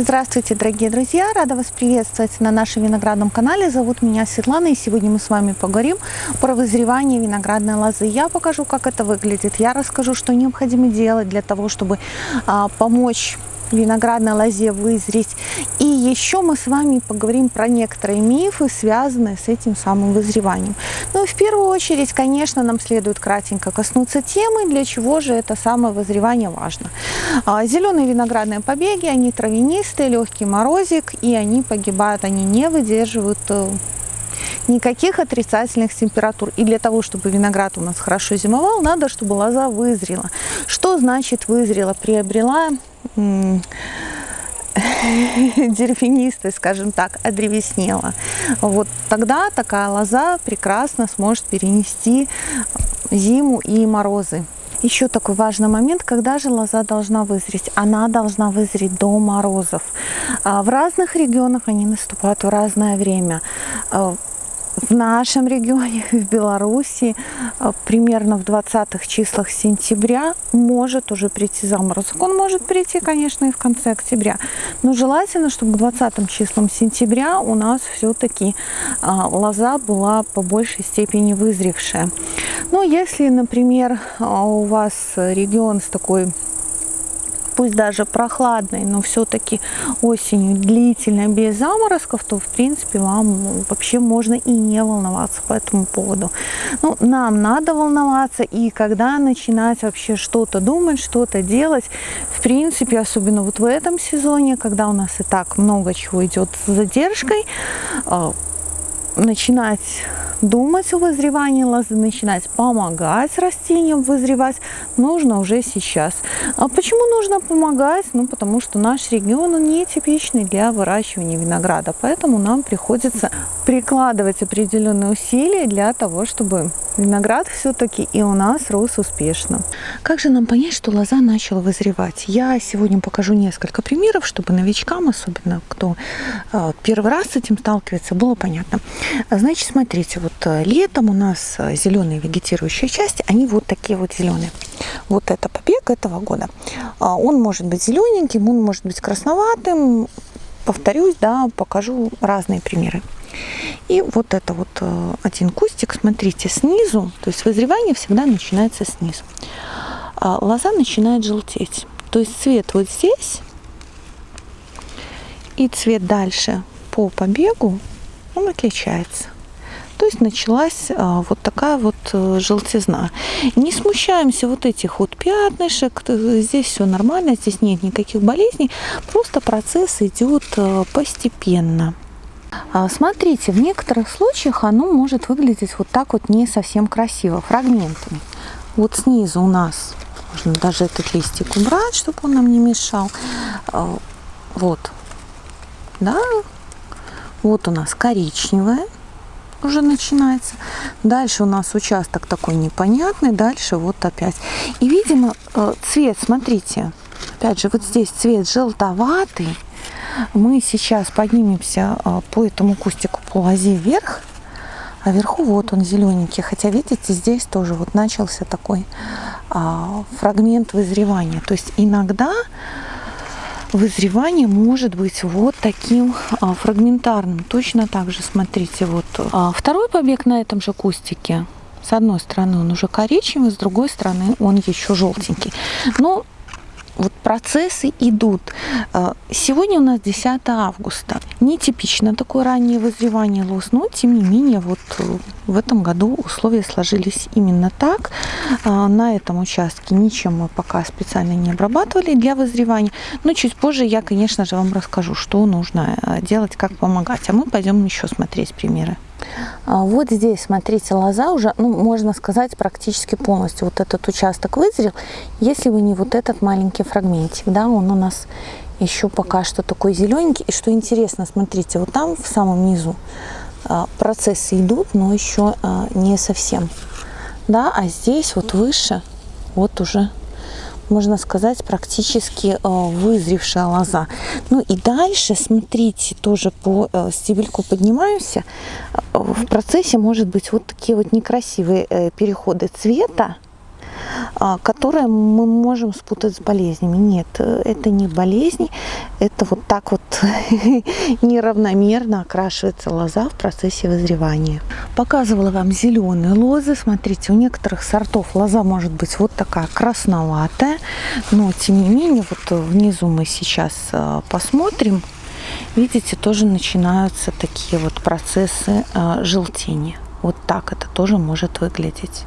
Здравствуйте, дорогие друзья! Рада вас приветствовать на нашем виноградном канале. Зовут меня Светлана, и сегодня мы с вами поговорим про вызревание виноградной лозы. Я покажу, как это выглядит. Я расскажу, что необходимо делать для того, чтобы а, помочь виноградной лозе вызреть. И еще мы с вами поговорим про некоторые мифы, связанные с этим самым вызреванием. Ну и в первую очередь, конечно, нам следует кратенько коснуться темы, для чего же это самое вызревание важно. А, зеленые виноградные побеги, они травянистые, легкий морозик, и они погибают, они не выдерживают э, никаких отрицательных температур. И для того, чтобы виноград у нас хорошо зимовал, надо, чтобы лоза вызрела. Что значит вызрела? Приобрела деревянистой, скажем так, одревеснела. Вот тогда такая лоза прекрасно сможет перенести зиму и морозы. Еще такой важный момент, когда же лоза должна вызреть? Она должна вызреть до морозов. А в разных регионах они наступают в разное время. А в нашем регионе, в Беларуси, э, примерно в 20-х числах сентября может уже прийти заморозок. Он может прийти, конечно, и в конце октября. Но желательно, чтобы к 20 числам сентября у нас все-таки э, лоза была по большей степени вызревшая. Но если, например, э, у вас регион с такой пусть даже прохладной, но все-таки осенью длительно без заморозков, то в принципе вам вообще можно и не волноваться по этому поводу. Ну, нам надо волноваться и когда начинать вообще что-то думать, что-то делать, в принципе, особенно вот в этом сезоне, когда у нас и так много чего идет с задержкой, э, начинать думать о вызревании лозы, начинать помогать растениям вызревать нужно уже сейчас. А почему нужно помогать? Ну, потому что наш регион он не типичный для выращивания винограда, поэтому нам приходится прикладывать определенные усилия для того, чтобы виноград все-таки и у нас рос успешно. Как же нам понять, что лоза начала вызревать? Я сегодня покажу несколько примеров, чтобы новичкам, особенно кто э, первый раз с этим сталкивается, было понятно. Значит, смотрите, вот э, летом у нас э, зеленые вегетирующие части, они вот такие вот зеленые. Вот это побег этого года. А, он может быть зелененьким, он может быть красноватым. Повторюсь, да, покажу разные примеры. И вот это вот э, один кустик, смотрите, снизу, то есть вызревание всегда начинается снизу. А лоза начинает желтеть. То есть цвет вот здесь и цвет дальше по побегу, он отличается. То есть началась а, вот такая вот э, желтизна. Не смущаемся вот этих вот пятнышек, здесь все нормально, здесь нет никаких болезней, просто процесс идет э, постепенно. А, смотрите, в некоторых случаях оно может выглядеть вот так вот не совсем красиво, фрагментами. Вот снизу у нас, можно даже этот листик убрать, чтобы он нам не мешал. А, вот, да, вот у нас коричневое уже начинается. Дальше у нас участок такой непонятный, дальше вот опять. И, видимо, э, цвет, смотрите, опять же, вот здесь цвет желтоватый, мы сейчас поднимемся а, по этому кустику по лозе вверх, а вверху вот он зелененький. Хотя, видите, здесь тоже вот начался такой а, фрагмент вызревания. То есть иногда вызревание может быть вот таким а, фрагментарным. Точно так же, смотрите, вот а, второй побег на этом же кустике. С одной стороны он уже коричневый, с другой стороны он еще желтенький. Но вот процессы идут. Э, сегодня у нас 10 августа. Нетипично такое раннее вызревание лоз, но тем не менее вот э, в этом году условия сложились именно так. Э, на этом участке ничем мы пока специально не обрабатывали для вызревания. Но чуть позже я, конечно же, вам расскажу, что нужно делать, как помогать. А мы пойдем еще смотреть примеры. А вот здесь, смотрите, лоза уже, ну, можно сказать, практически полностью вот этот участок вызрел. Если бы не вот этот маленький фрагментик, да, он у нас еще пока что такой зелененький. И что интересно, смотрите, вот там в самом низу а, процессы идут, но еще а, не совсем. Да, а здесь вот выше, вот уже можно сказать, практически э, вызревшая лоза. Ну и дальше, смотрите, тоже по э, стебельку поднимаемся. В процессе может быть вот такие вот некрасивые э, переходы цвета. А, которые мы можем спутать с болезнями. Нет, это не болезни, это вот так вот неравномерно окрашивается лоза в процессе вызревания. Показывала вам зеленые лозы. Смотрите, у некоторых сортов лоза может быть вот такая красноватая, но тем не менее, вот внизу мы сейчас а, посмотрим, видите, тоже начинаются такие вот процессы а, желтения. Вот так это тоже может выглядеть.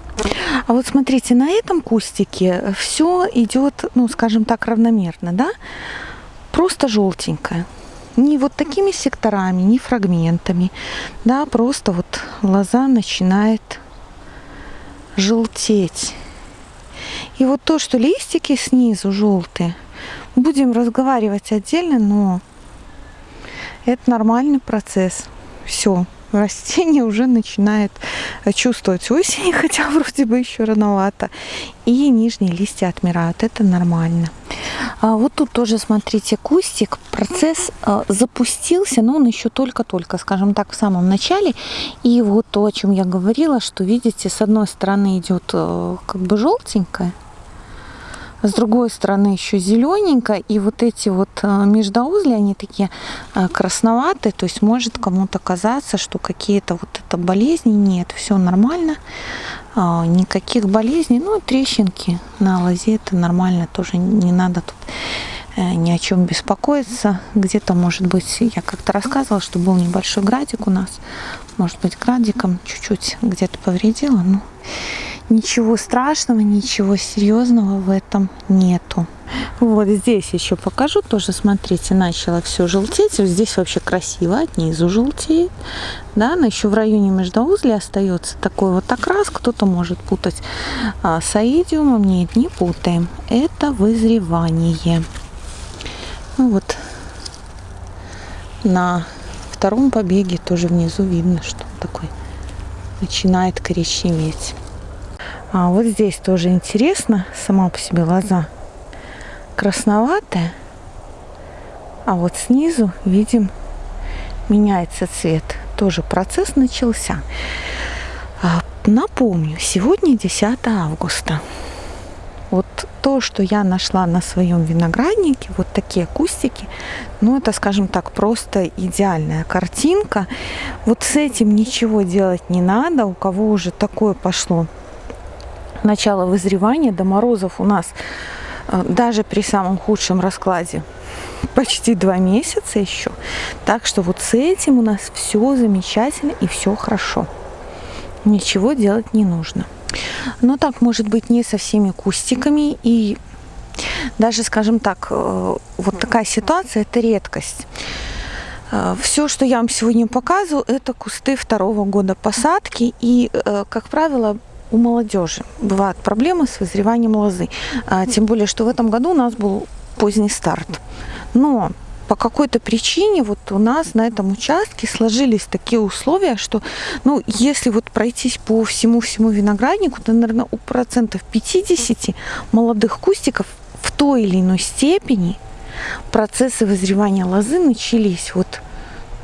А вот смотрите, на этом кустике все идет, ну, скажем так, равномерно, да? Просто желтенькое. Не вот такими секторами, не фрагментами, да, просто вот лоза начинает желтеть. И вот то, что листики снизу желтые, будем разговаривать отдельно, но это нормальный процесс. Все, растение уже начинает чувствовать осень, хотя вроде бы еще рановато. И нижние листья отмирают. Это нормально. А вот тут тоже, смотрите, кустик, процесс э, запустился, но он еще только-только, скажем так, в самом начале. И вот то, о чем я говорила, что, видите, с одной стороны идет э, как бы желтенькое, с другой стороны еще зелененько, и вот эти вот э, междоузли, они такие э, красноватые, то есть может кому-то казаться, что какие-то вот это болезни, нет, все нормально, а, никаких болезней, ну трещинки на лозе, это нормально, тоже не надо тут э, ни о чем беспокоиться. Где-то, может быть, я как-то рассказывала, что был небольшой градик у нас. Может быть, градиком чуть-чуть где-то повредила. Ну, Ничего страшного, ничего серьезного в этом нету. Вот здесь еще покажу, тоже смотрите, начало все желтеть. Здесь вообще красиво, от низу желтеет. Да, но еще в районе междоузля остается такой вот окрас. Кто-то может путать а, с аидиумом. Нет, не путаем. Это вызревание. Ну вот на втором побеге тоже внизу видно, что он такой начинает коричневеть. А вот здесь тоже интересно, сама по себе лоза красноватая, а вот снизу видим меняется цвет. Тоже процесс начался. А, напомню, сегодня 10 августа. Вот то, что я нашла на своем винограднике, вот такие кустики, ну это, скажем так, просто идеальная картинка. Вот с этим ничего делать не надо, у кого уже такое пошло начала вызревания до морозов у нас э, даже при самом худшем раскладе почти два месяца еще. Так что вот с этим у нас все замечательно и все хорошо. Ничего делать не нужно. Но так может быть не со всеми кустиками и даже, скажем так, э, вот такая ситуация – это редкость. Э, все, что я вам сегодня показываю, это кусты второго года посадки. И, как правило, у молодежи бывают проблемы с вызреванием лозы. А, тем более, что в этом году у нас был поздний старт. Но по какой-то причине вот у нас на этом участке сложились такие условия, что, ну, если вот пройтись по всему-всему винограднику, то, наверное, у процентов 50 молодых кустиков в той или иной степени процессы вызревания лозы начались вот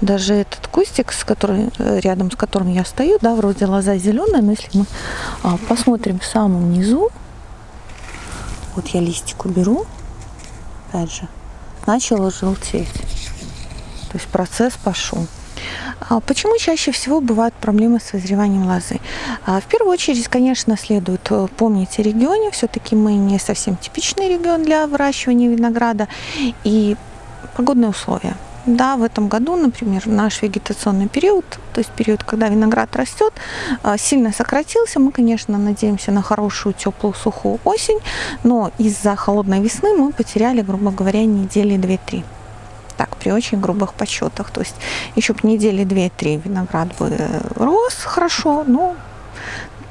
даже этот кустик, с который, э, рядом с которым я стою, да, вроде лоза зеленая, но если мы посмотрим в самом низу, вот я листик уберу, опять же, начало желтеть. То есть процесс пошел. А почему чаще всего бывают проблемы с вызреванием лозы? А, в первую очередь, конечно, следует э, помнить о регионе. Все-таки мы не совсем типичный регион для выращивания винограда. И погодные условия. Да, в этом году, например, наш вегетационный период, то есть период, когда виноград растет, а, сильно сократился. Мы, конечно, надеемся на хорошую, теплую, сухую осень, но из-за холодной весны мы потеряли, грубо говоря, недели 2-3 так, при очень грубых подсчетах. То есть еще бы недели 2-3 виноград бы э, рос хорошо, но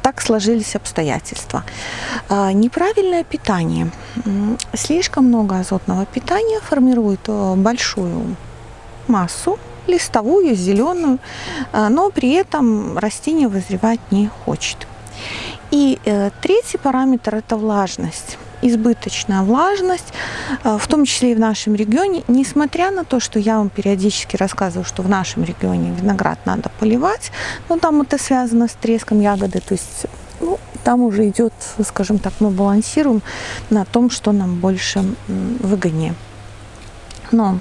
так сложились обстоятельства. А, неправильное питание. Слишком много азотного питания формирует э, большую массу, листовую, зеленую, а, но при этом растение вызревать не хочет. И э, третий параметр – это влажность. Избыточная влажность, э, в том числе и в нашем регионе, несмотря на то, что я вам периодически рассказываю, что в нашем регионе виноград надо поливать, но там это связано с треском ягоды, то есть ну, Там уже идет, скажем так, мы балансируем на том, что нам больше выгоднее. Но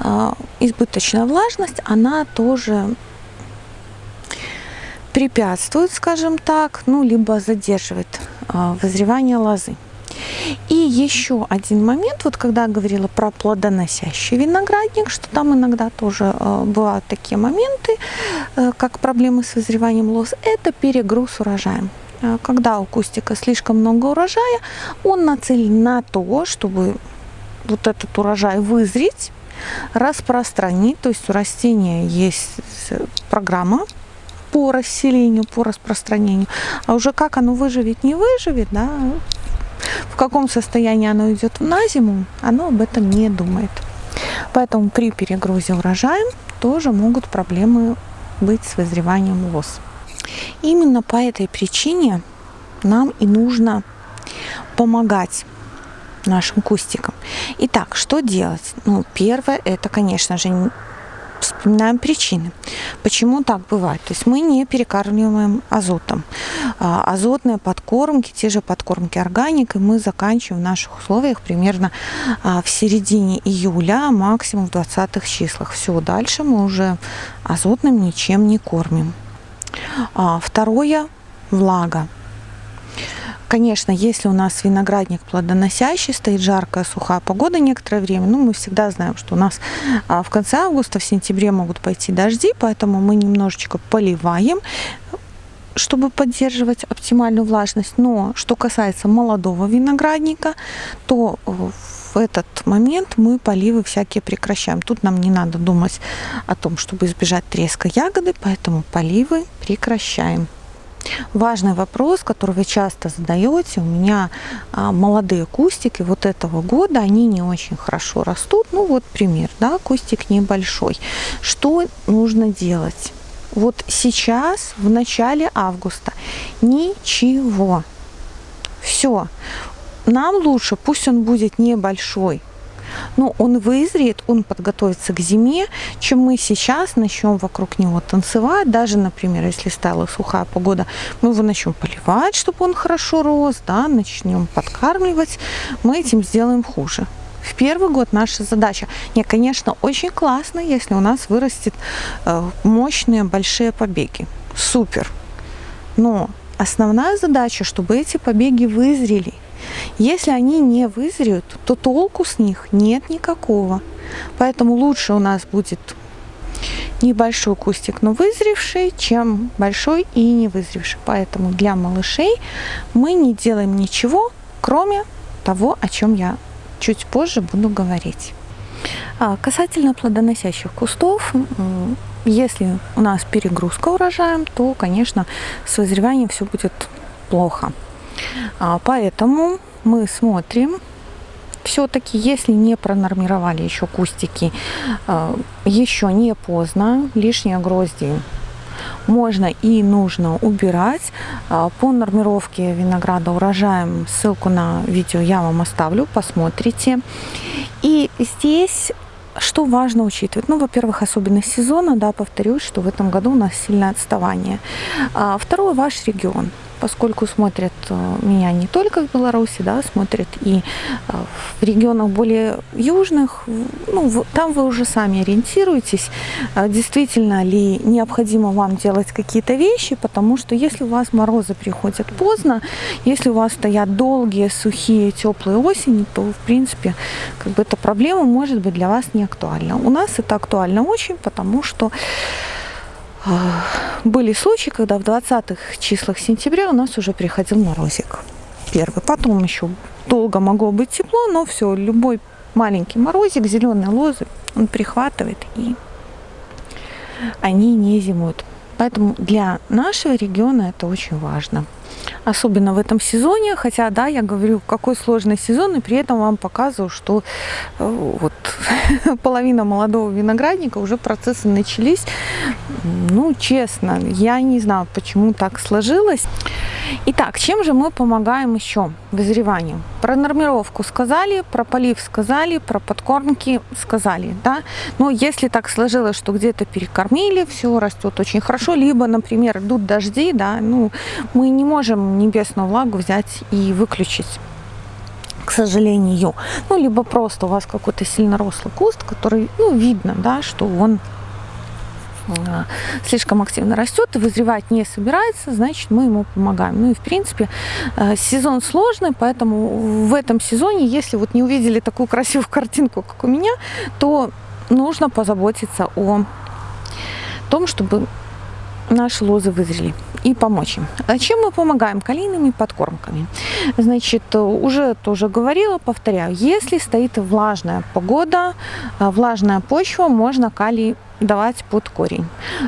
э, избыточная влажность, она тоже препятствует, скажем так, ну, либо задерживает э, вызревание лозы. И еще один момент, вот когда я говорила про плодоносящий виноградник, что там иногда тоже э, бывают такие моменты, э, как проблемы с вызреванием лоз, это перегруз урожаем. Э, когда у кустика слишком много урожая, он нацелен на то, чтобы вот этот урожай вызреть, распространить, то есть у растения есть программа по расселению, по распространению. А уже как оно выживет, не выживет, да, в каком состоянии оно идет на зиму, оно об этом не думает. Поэтому при перегрузе урожаем тоже могут проблемы быть с вызреванием лоз. Именно по этой причине нам и нужно помогать нашим кустикам. Итак, что делать? Ну, первое, это, конечно же, вспоминаем причины. Почему так бывает? То есть мы не перекармливаем азотом. А, азотные подкормки, те же подкормки органикой мы заканчиваем в наших условиях примерно а, в середине июля, максимум в 20 числах. Все, дальше мы уже азотным ничем не кормим. А, второе – влага. Конечно, если у нас виноградник плодоносящий, стоит жаркая, сухая погода некоторое время, ну, мы всегда знаем, что у нас а, в конце августа, в сентябре могут пойти дожди, поэтому мы немножечко поливаем, чтобы поддерживать оптимальную влажность. Но что касается молодого виноградника, то в этот момент мы поливы всякие прекращаем. Тут нам не надо думать о том, чтобы избежать треска ягоды, поэтому поливы прекращаем. Важный вопрос, который вы часто задаете. У меня а, молодые кустики вот этого года, они не очень хорошо растут. Ну вот пример, да, кустик небольшой. Что нужно делать? Вот сейчас, в начале августа, ничего. Все. Нам лучше, пусть он будет небольшой, но он вызреет, он подготовится к зиме, чем мы сейчас начнем вокруг него танцевать. Даже, например, если стала сухая погода, мы его начнем поливать, чтобы он хорошо рос, да, начнем подкармливать, мы этим сделаем хуже. В первый год наша задача, не, конечно, очень классно, если у нас вырастет э, мощные большие побеги. Супер. Но основная задача, чтобы эти побеги вызрели – если они не вызреют, то толку с них нет никакого. Поэтому лучше у нас будет небольшой кустик, но вызревший, чем большой и не вызревший. Поэтому для малышей мы не делаем ничего, кроме того, о чем я чуть позже буду говорить. А касательно плодоносящих кустов, если у нас перегрузка урожаем, то, конечно, с вызреванием все будет плохо. А, поэтому мы смотрим, все-таки, если не пронормировали еще кустики, а, еще не поздно, лишние грозди можно и нужно убирать. А, по нормировке винограда урожаем ссылку на видео я вам оставлю, посмотрите. И здесь что важно учитывать? Ну, во-первых, особенность сезона, да, повторюсь, что в этом году у нас сильное отставание. А, второе, ваш регион поскольку смотрят э, меня не только в Беларуси, да, смотрят и э, в регионах более южных, ну, там вы уже сами ориентируетесь, э, действительно ли необходимо вам делать какие-то вещи, потому что если у вас морозы приходят поздно, если у вас стоят долгие, сухие, теплые осени, то, в принципе, как бы эта проблема может быть для вас не актуальна. У нас это актуально очень, потому что были случаи, когда в 20-х числах сентября у нас уже приходил морозик. Первый. Потом еще долго могло быть тепло, но все, любой маленький морозик, зеленые лозы, он прихватывает, и они не зимуют. Поэтому для нашего региона это очень важно особенно в этом сезоне. Хотя, да, я говорю, какой сложный сезон, и при этом вам показываю, что э, вот половина молодого виноградника уже процессы начались. Ну, честно, я не знаю, почему так сложилось. Итак, чем же мы помогаем еще вызреванию? Про нормировку сказали, про полив сказали, про подкормки сказали, да. Но если так сложилось, что где-то перекормили, все растет очень хорошо, либо, например, идут дожди, да, ну, мы не можем небесную влагу взять и выключить к сожалению. Ну, либо просто у вас какой-то сильно рослый куст, который, ну, видно, да, что он а, слишком активно растет и вызревать не собирается, значит, мы ему помогаем. Ну и, в принципе, э, сезон сложный, поэтому в этом сезоне, если вот не увидели такую красивую картинку, как у меня, то нужно позаботиться о том, чтобы наши лозы вызрели и помочь им. А чем мы помогаем? Калийными подкормками. Значит, уже тоже говорила, повторяю, если стоит влажная погода, э, влажная почва, можно калий давать под корень.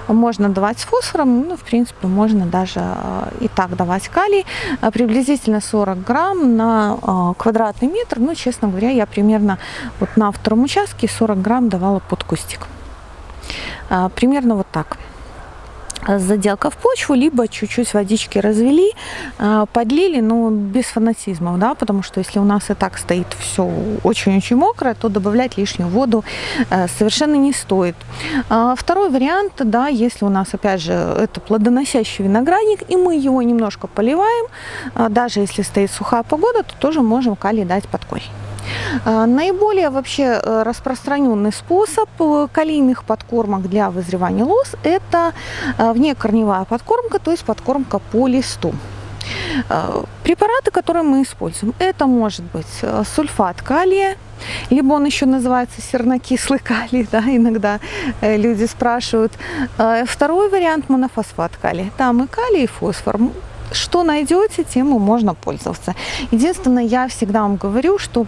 Можно давать с фосфором, ну, в принципе, можно даже э, и так давать калий. Приблизительно 40 грамм на квадратный метр. Ну, честно говоря, я примерно вот на втором участке 40 грамм давала под кустик. Примерно вот так заделка в почву, либо чуть-чуть водички развели, а, подлили, но без фанатизмов, да, потому что если у нас и так стоит все очень-очень мокрое, то добавлять лишнюю воду э, совершенно не стоит. А, второй вариант, да, если у нас, опять же, это плодоносящий виноградник, и мы его немножко поливаем, даже если стоит сухая погода, то тоже можем калий дать под корень. А, наиболее вообще э, распространенный способ э, калийных подкормок для вызревания лоз – это э, внекорневая подкормка, то есть подкормка по листу. Препараты, которые мы используем, это может быть сульфат калия, либо он еще называется сернокислый калий, да, иногда люди спрашивают. Второй вариант – монофосфат калия. Там и калий, и фосфор что найдете, тем и можно пользоваться. Единственное, я всегда вам говорю, что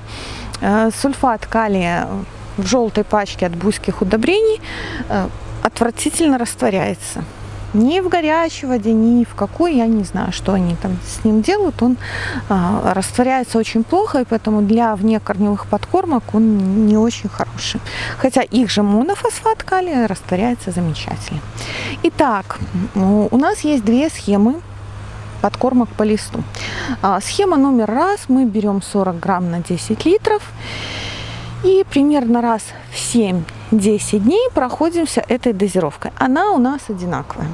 э, сульфат калия в желтой пачке от буйских удобрений э, отвратительно растворяется. Ни в горячей воде, ни в какой, я не знаю, что они там с ним делают, он а, растворяется очень плохо, и поэтому для внекорневых подкормок он не очень хороший. Хотя их же монофосфат калия растворяется замечательно. Итак, у нас есть две схемы подкормок по листу. А, схема номер раз. Мы берем 40 грамм на 10 литров. И примерно раз в 7-10 дней проходимся этой дозировкой. Она у нас одинаковая.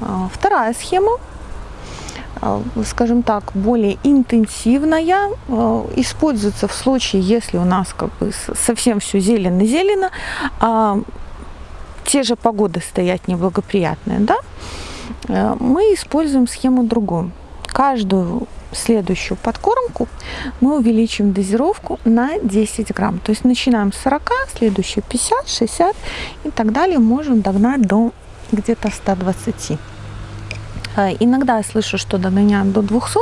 А, вторая схема а, скажем так, более интенсивная, используется в случае, если у нас как бы совсем все зелено-зелено, а те же погоды стоят неблагоприятные, да, мы используем схему другую. Каждую следующую подкормку мы увеличим дозировку на 10 грамм. То есть начинаем с 40, следующую 50, 60 и так далее. Можем догнать до где-то 120. Э, иногда я слышу, что догоняем до 200,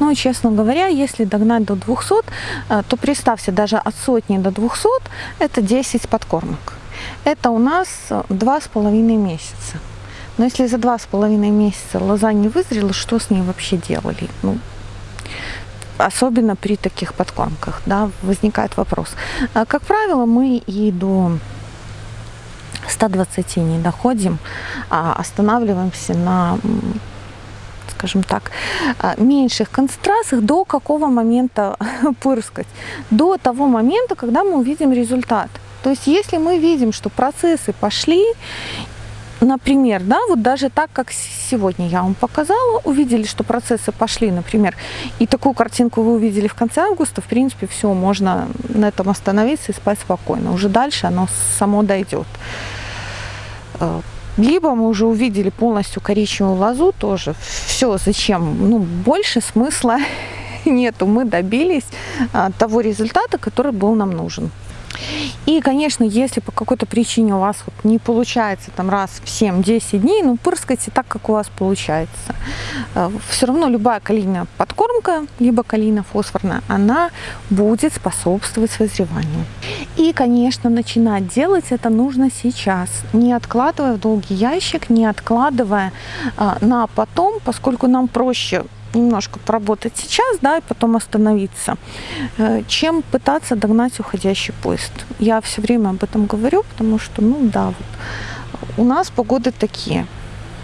но, честно говоря, если догнать до 200, э, то представьте, даже от сотни до 200 это 10 подкормок. Это у нас 2,5 месяца. Но если за два с половиной месяца лоза не вызрела, что с ней вообще делали? Ну, особенно при таких подкормках, да, возникает вопрос. А, как правило, мы и до 120 не доходим, а останавливаемся на скажем так, а, меньших концентрациях до какого момента пырскать? До того момента, когда мы увидим результат. То есть если мы видим, что процессы пошли Например, да, вот даже так, как сегодня я вам показала, увидели, что процессы пошли, например, и такую картинку вы увидели в конце августа, в принципе, все, можно на этом остановиться и спать спокойно. Уже дальше оно само дойдет. Э, либо мы уже увидели полностью коричневую лозу тоже. Все, зачем? Ну, больше смысла нету. Мы добились а, того результата, который был нам нужен. И, конечно, если по какой-то причине у вас вот не получается там раз в 7-10 дней, ну, пырскайте так, как у вас получается. Э, Все равно любая калийная подкормка, либо калийно-фосфорная, она будет способствовать созреванию. И, конечно, начинать делать это нужно сейчас, не откладывая в долгий ящик, не откладывая а, на потом, поскольку нам проще немножко поработать сейчас, да, и потом остановиться, э, чем пытаться догнать уходящий поезд. Я все время об этом говорю, потому что, ну да, вот, у нас погоды такие.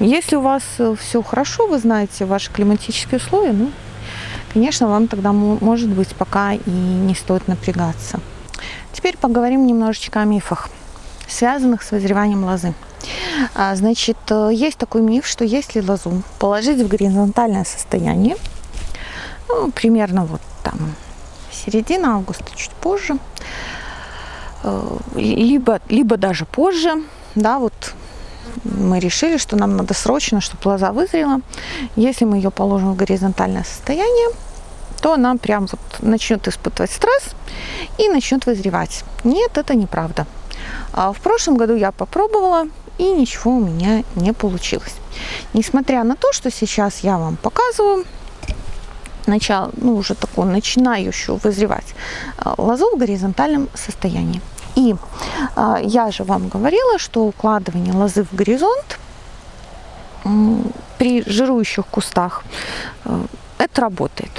Если у вас все хорошо, вы знаете ваши климатические условия, ну, конечно, вам тогда может быть пока и не стоит напрягаться. Теперь поговорим немножечко о мифах, связанных с вызреванием лозы. А, значит, э, есть такой миф, что если лозу положить в горизонтальное состояние, ну, примерно вот там середина августа, чуть позже, э, либо, либо даже позже, да, вот мы решили, что нам надо срочно, чтобы лоза вызрела. Если мы ее положим в горизонтальное состояние, то она прям вот начнет испытывать стресс и начнет вызревать. Нет, это неправда. А в прошлом году я попробовала, и ничего у меня не получилось. Несмотря на то, что сейчас я вам показываю, начало, ну, уже такую начинающую вызревать а, лозу в горизонтальном состоянии. И э, я же вам говорила, что укладывание лозы в горизонт э, при жирующих кустах э, это работает.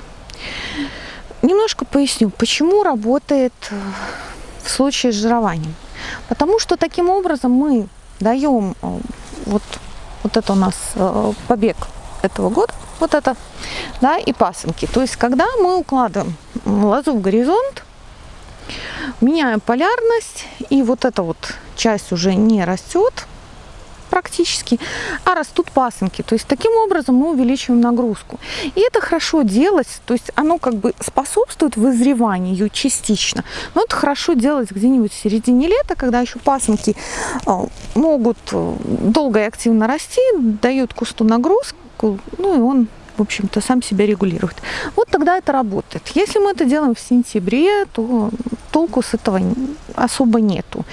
Немножко поясню, почему работает в случае с жированием. Потому что таким образом мы даем вот, вот это у нас побег этого года, вот это, да, и пасынки. То есть, когда мы укладываем лозу в горизонт, меняем полярность, и вот эта вот часть уже не растет практически, а растут пасынки. То есть таким образом мы увеличиваем нагрузку. И это хорошо делать, то есть оно как бы способствует вызреванию частично. Но это хорошо делать где-нибудь в середине лета, когда еще пасынки а, могут э, долго и активно расти, дают кусту нагрузку, ну и он в общем-то, сам себя регулирует. Вот тогда это работает. Если мы это делаем в сентябре, то толку с этого особо нету.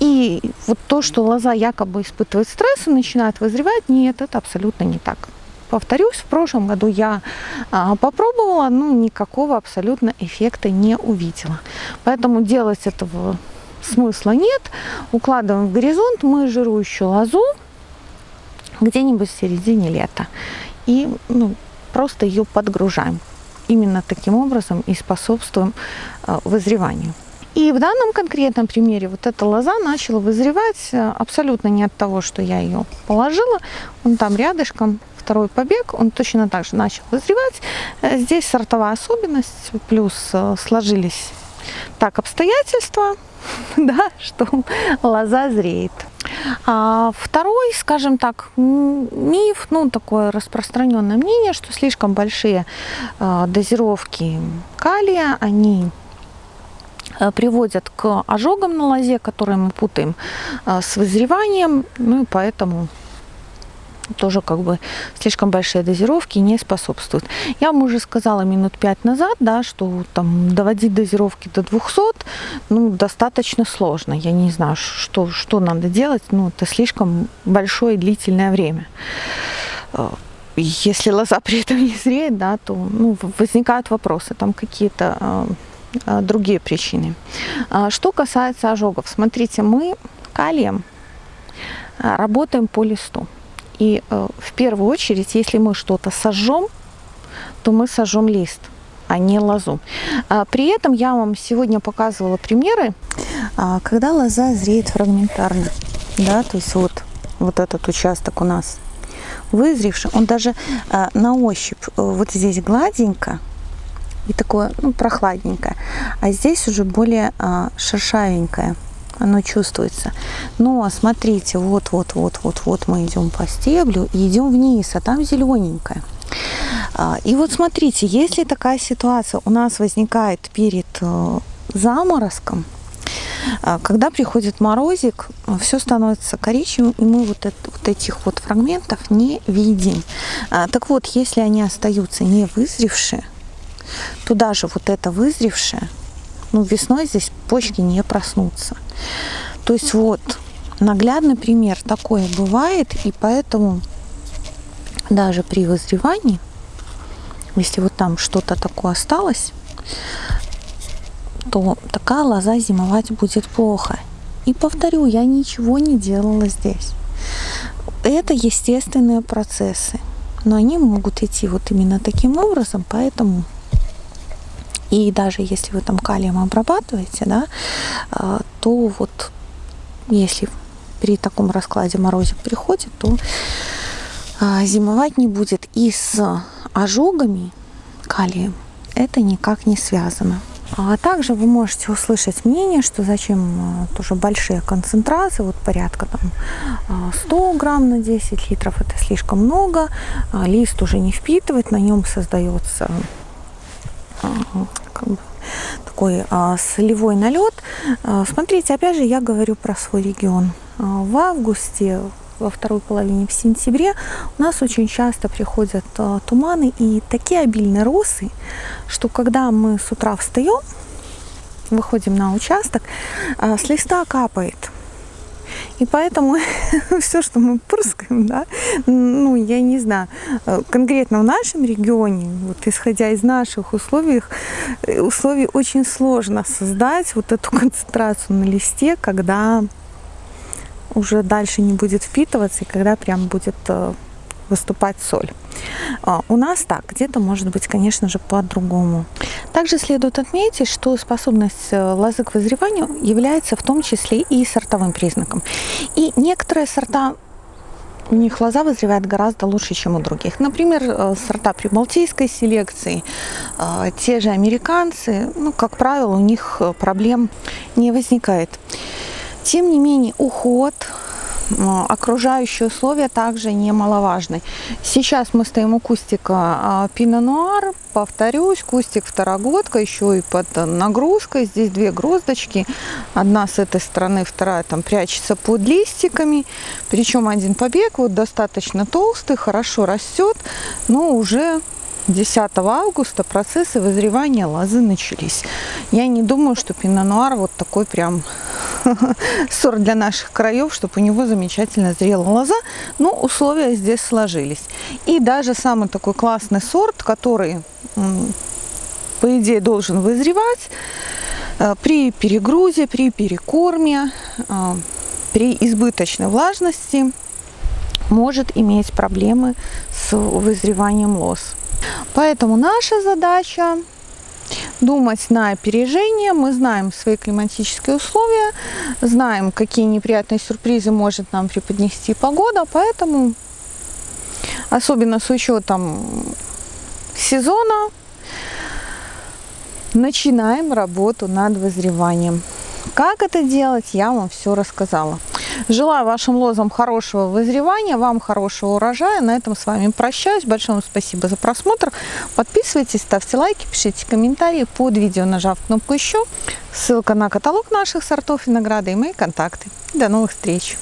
И вот то, что лоза якобы испытывает стресс и начинает вызревать, нет, это абсолютно не так. Повторюсь, в прошлом году я а, попробовала, но никакого абсолютно эффекта не увидела. Поэтому делать этого смысла нет. Укладываем в горизонт мы жирующую лозу где-нибудь в середине лета. И ну, просто ее подгружаем. Именно таким образом и способствуем э, вызреванию. И в данном конкретном примере вот эта лоза начала вызревать э, абсолютно не от того, что я ее положила. Он там рядышком, второй побег, он точно так же начал вызревать. Э, здесь сортовая особенность, плюс сложились так обстоятельства, да, что лоза зреет. А второй, скажем так, миф, ну такое распространенное мнение, что слишком большие э, дозировки калия, они э, приводят к ожогам на лозе, которые мы путаем э, с вызреванием, ну и поэтому тоже как бы слишком большие дозировки не способствуют. Я вам уже сказала минут пять назад, да, что там доводить дозировки до 200, ну, достаточно сложно. Я не знаю, что, что надо делать, ну, это слишком большое и длительное время. Э, если лоза при этом не зреет, да, то ну, возникают вопросы, там какие-то э, э, другие причины. А что касается ожогов, смотрите, мы калием работаем по листу. И э, в первую очередь, если мы что-то сожжем, то мы сожжем лист, а не лозу. А, при этом я вам сегодня показывала примеры, а, когда лоза зреет фрагментарно. Да, то есть вот, вот этот участок у нас вызревший, он даже а, на ощупь э, вот здесь гладенько и такое ну, прохладненькое, а здесь уже более а, шершавенькое оно чувствуется. Но смотрите, вот, вот, вот, вот, вот мы идем по стеблю и идем вниз, а там зелененькое. А, и вот смотрите, если такая ситуация у нас возникает перед э, заморозком, а, когда приходит морозик, все становится коричневым, и мы вот, это, вот этих вот фрагментов не видим. А, так вот, если они остаются не вызревшие, то даже вот это вызревшее ну, весной здесь почки не проснутся. То есть вот наглядный пример такое бывает, и поэтому даже при вызревании, если вот там что-то такое осталось, то такая лоза зимовать будет плохо. И повторю, я ничего не делала здесь. Это естественные процессы, но они могут идти вот именно таким образом, поэтому и даже если вы там калием обрабатываете, да, а, то вот если при таком раскладе морозик приходит, то а, зимовать не будет. И с ожогами калием это никак не связано. А также вы можете услышать мнение, что зачем э, тоже большие концентрации, вот порядка там 100 э, грамм на 10 литров, это слишком много, а лист уже не впитывает, на нем создается как бы, такой а, солевой налет. Смотрите, опять же, я говорю про свой регион. В августе во второй половине в сентябре у нас очень часто приходят э, туманы и такие обильные росы, что когда мы с утра встаем, выходим на участок, э, с листа капает. И поэтому все, что мы пырскаем, да, ну, я не знаю, э, конкретно в нашем регионе, вот исходя из наших условий, э, условий очень сложно создать вот эту концентрацию на листе, когда уже дальше не будет впитываться, и когда прям будет э, выступать соль. А, у нас так, где-то может быть, конечно же, по-другому. Также следует отметить, что способность э, лозы к вызреванию является в том числе и сортовым признаком. И некоторые сорта у них лоза вызревает гораздо лучше, чем у других. Например, э, сорта прибалтийской селекции, те же американцы, ну, как правило, у них проблем не возникает. Тем не менее, уход, окружающие условия также немаловажны. Сейчас мы стоим у кустика Пино Нуар. Повторюсь, кустик второгодка, еще и под нагрузкой. Здесь две гроздочки. Одна с этой стороны, вторая там прячется под листиками. Причем один побег вот достаточно толстый, хорошо растет, но уже 10 августа процессы вызревания лозы начались. Я не думаю, что пино-нуар вот такой прям сорт для наших краев, чтобы у него замечательно зрела лоза. Но условия здесь сложились. И даже самый такой классный сорт, который, по идее, должен вызревать э, при перегрузе, при перекорме, э, при избыточной влажности, может иметь проблемы с вызреванием лоз. Поэтому наша задача думать на опережение. Мы знаем свои климатические условия, знаем, какие неприятные сюрпризы может нам преподнести погода, поэтому, особенно с учетом сезона, начинаем работу над вызреванием. Как это делать, я вам все рассказала. Желаю вашим лозам хорошего вызревания, вам хорошего урожая. На этом с вами прощаюсь. Большое вам спасибо за просмотр. Подписывайтесь, ставьте лайки, пишите комментарии под видео, нажав кнопку «Еще». Ссылка на каталог наших сортов винограда и мои контакты. До новых встреч!